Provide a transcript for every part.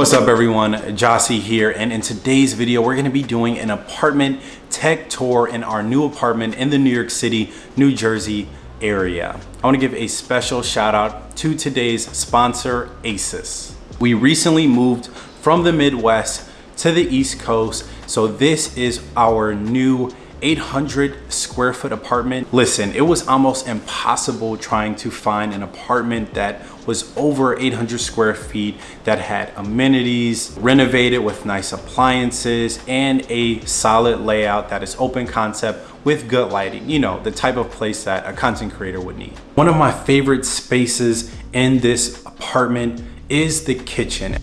What's up everyone, Jossie here, and in today's video, we're gonna be doing an apartment tech tour in our new apartment in the New York City, New Jersey area. I wanna give a special shout out to today's sponsor, Asus. We recently moved from the Midwest to the East Coast, so this is our new 800 square foot apartment. Listen, it was almost impossible trying to find an apartment that was over 800 square feet that had amenities, renovated with nice appliances, and a solid layout that is open concept with good lighting. You know, the type of place that a content creator would need. One of my favorite spaces in this apartment is the kitchen.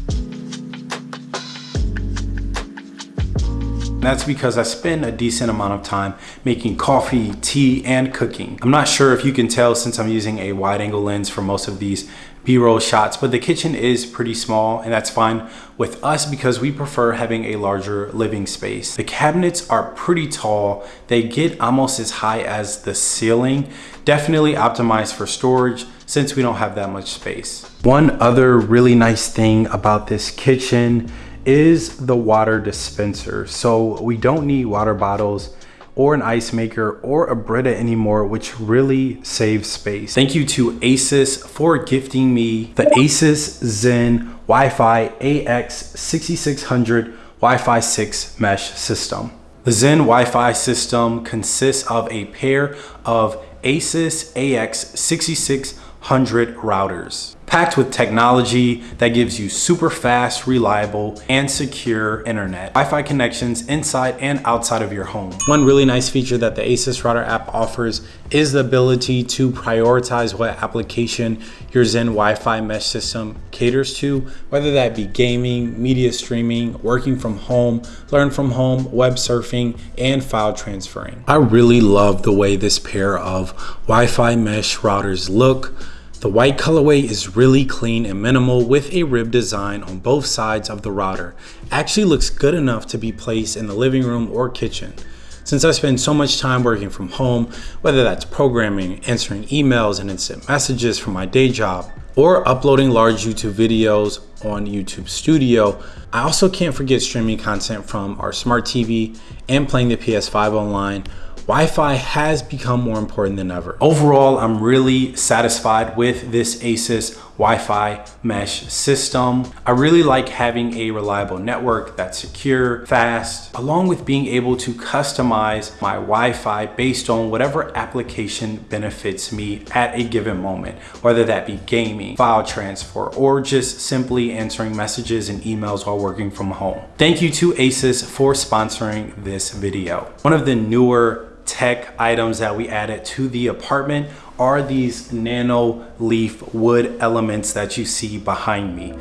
That's because I spend a decent amount of time making coffee, tea, and cooking. I'm not sure if you can tell since I'm using a wide angle lens for most of these b-roll shots, but the kitchen is pretty small and that's fine with us because we prefer having a larger living space. The cabinets are pretty tall. They get almost as high as the ceiling. Definitely optimized for storage since we don't have that much space. One other really nice thing about this kitchen is the water dispenser. So we don't need water bottles or an ice maker or a Brita anymore, which really saves space. Thank you to Asus for gifting me the Asus Zen Wi-Fi AX6600 Wi-Fi 6 mesh system. The Zen Wi-Fi system consists of a pair of Asus AX6600 routers packed with technology that gives you super fast, reliable, and secure internet. Wi-Fi connections inside and outside of your home. One really nice feature that the Asus Router app offers is the ability to prioritize what application your Zen Wi-Fi mesh system caters to, whether that be gaming, media streaming, working from home, learn from home, web surfing, and file transferring. I really love the way this pair of Wi-Fi mesh routers look the white colorway is really clean and minimal with a rib design on both sides of the router. Actually looks good enough to be placed in the living room or kitchen. Since I spend so much time working from home, whether that's programming, answering emails and instant messages from my day job, or uploading large YouTube videos on YouTube Studio, I also can't forget streaming content from our smart TV and playing the PS5 online Wi-Fi has become more important than ever. Overall, I'm really satisfied with this Asus Wi-Fi mesh system. I really like having a reliable network that's secure, fast, along with being able to customize my Wi-Fi based on whatever application benefits me at a given moment, whether that be gaming, file transfer, or just simply answering messages and emails while working from home. Thank you to Asus for sponsoring this video. One of the newer tech items that we added to the apartment are these nano leaf wood elements that you see behind me.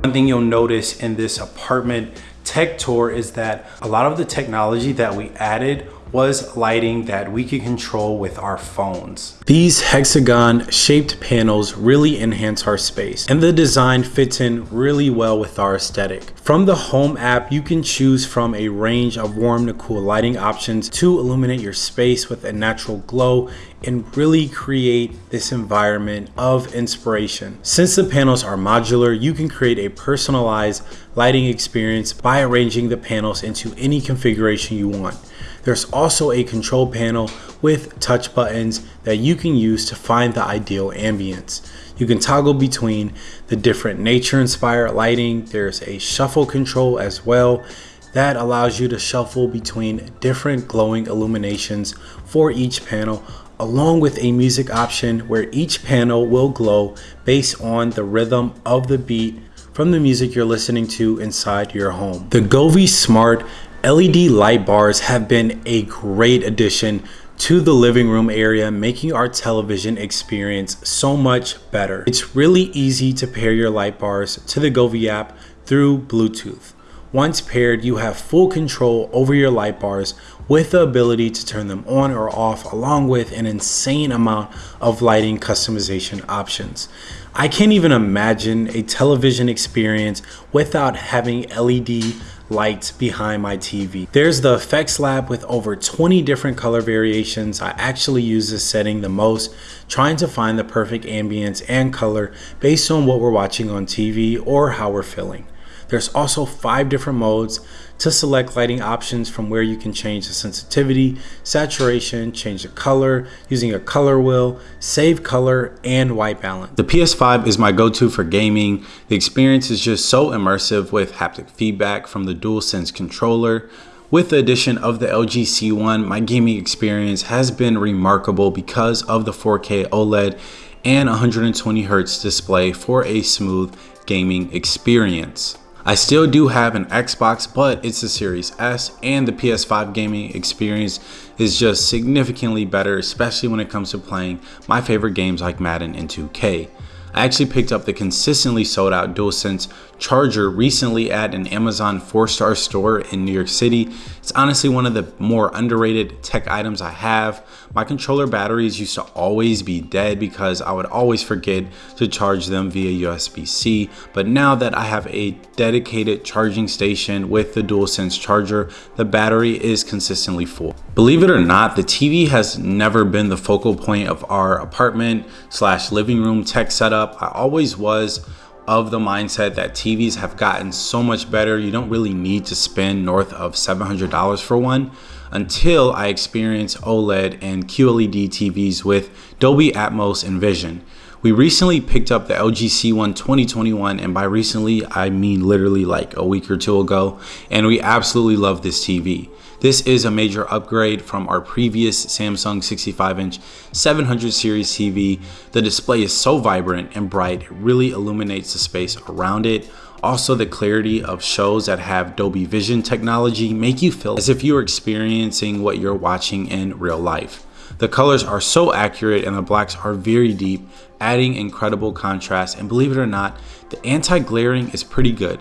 One thing you'll notice in this apartment tech tour is that a lot of the technology that we added was lighting that we could control with our phones. These hexagon shaped panels really enhance our space and the design fits in really well with our aesthetic. From the home app, you can choose from a range of warm to cool lighting options to illuminate your space with a natural glow and really create this environment of inspiration. Since the panels are modular, you can create a personalized lighting experience by arranging the panels into any configuration you want. There's also a control panel with touch buttons that you can use to find the ideal ambience. You can toggle between the different nature inspired lighting. There's a shuffle control as well that allows you to shuffle between different glowing illuminations for each panel along with a music option where each panel will glow based on the rhythm of the beat from the music you're listening to inside your home. The Govee Smart LED light bars have been a great addition to the living room area, making our television experience so much better. It's really easy to pair your light bars to the Govee app through Bluetooth. Once paired, you have full control over your light bars with the ability to turn them on or off along with an insane amount of lighting customization options. I can't even imagine a television experience without having LED lights behind my TV. There's the effects lab with over 20 different color variations. I actually use this setting the most, trying to find the perfect ambience and color based on what we're watching on TV or how we're feeling. There's also five different modes to select lighting options from where you can change the sensitivity, saturation, change the color using a color wheel, save color, and white balance. The PS5 is my go-to for gaming. The experience is just so immersive with haptic feedback from the DualSense controller. With the addition of the LG C1, my gaming experience has been remarkable because of the 4K OLED and 120 Hz display for a smooth gaming experience. I still do have an Xbox, but it's the Series S and the PS5 gaming experience is just significantly better, especially when it comes to playing my favorite games like Madden and 2K. I actually picked up the consistently sold out DualSense charger recently at an Amazon 4-star store in New York City. It's honestly one of the more underrated tech items I have. My controller batteries used to always be dead because I would always forget to charge them via USB-C, but now that I have a dedicated charging station with the DualSense charger, the battery is consistently full. Believe it or not, the TV has never been the focal point of our apartment slash living room tech setup. I always was of the mindset that TVs have gotten so much better. You don't really need to spend north of $700 for one until I experienced OLED and QLED TVs with Dolby Atmos and Vision. We recently picked up the LG C1 2021 and by recently I mean literally like a week or two ago and we absolutely love this TV. This is a major upgrade from our previous Samsung 65 inch 700 series TV. The display is so vibrant and bright, it really illuminates the space around it. Also, the clarity of shows that have Dolby Vision technology make you feel as if you're experiencing what you're watching in real life. The colors are so accurate and the blacks are very deep, adding incredible contrast. And believe it or not, the anti-glaring is pretty good.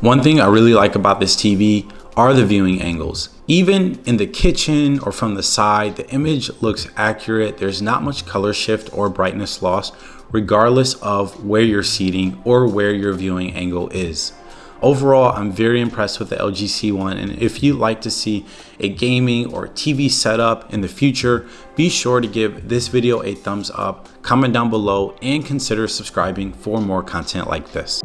One thing I really like about this TV are the viewing angles. Even in the kitchen or from the side, the image looks accurate. There's not much color shift or brightness loss, regardless of where you're seating or where your viewing angle is. Overall, I'm very impressed with the LG C1 and if you'd like to see a gaming or TV setup in the future, be sure to give this video a thumbs up, comment down below, and consider subscribing for more content like this.